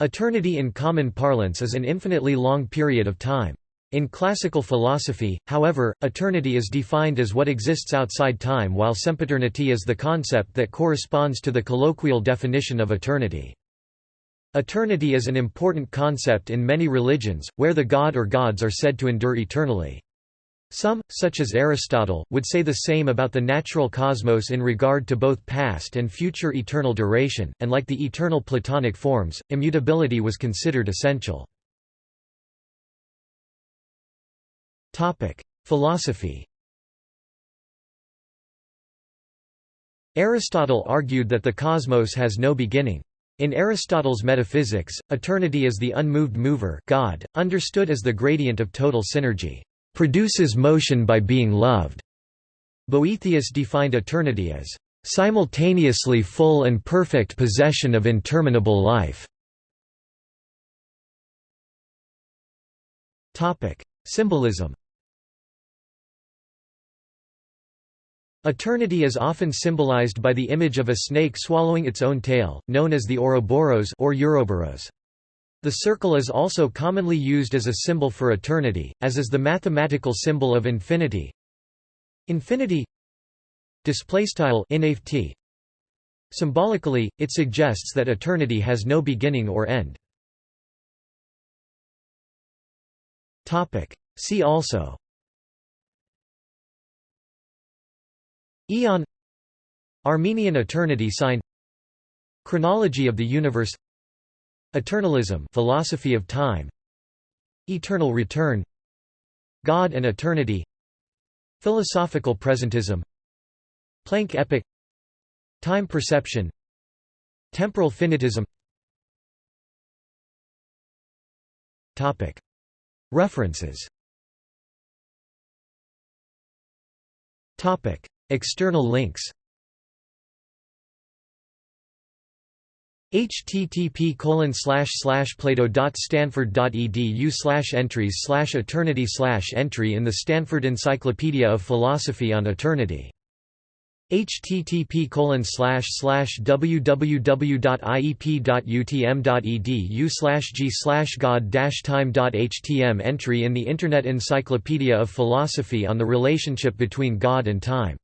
Eternity in common parlance is an infinitely long period of time. In classical philosophy, however, eternity is defined as what exists outside time while sempiternity is the concept that corresponds to the colloquial definition of eternity. Eternity is an important concept in many religions, where the god or gods are said to endure eternally. Some, such as Aristotle, would say the same about the natural cosmos in regard to both past and future eternal duration, and like the eternal Platonic forms, immutability was considered essential. Philosophy Aristotle argued that the cosmos has no beginning. In Aristotle's metaphysics, eternity is the unmoved mover God, understood as the gradient of total synergy, produces motion by being loved. Boethius defined eternity as simultaneously full and perfect possession of interminable life. Topic: Symbolism Eternity is often symbolized by the image of a snake swallowing its own tail, known as the Ouroboros or Uroboros. The circle is also commonly used as a symbol for eternity, as is the mathematical symbol of infinity. Infinity. Symbolically, it suggests that eternity has no beginning or end. See also Aeon Armenian eternity sign Chronology of the universe Eternalism philosophy of time Eternal return God and eternity Philosophical presentism Planck epoch Time perception Temporal finitism. Topic. References. Topic. External links http colon slash slash plato.stanford.edu slash entries slash eternity slash entry in the Stanford Encyclopedia of Philosophy on Eternity. http colon slash slash www.iep.utm.edu slash g slash god time.htm entry in the Internet Encyclopedia of Philosophy on the relationship between God and time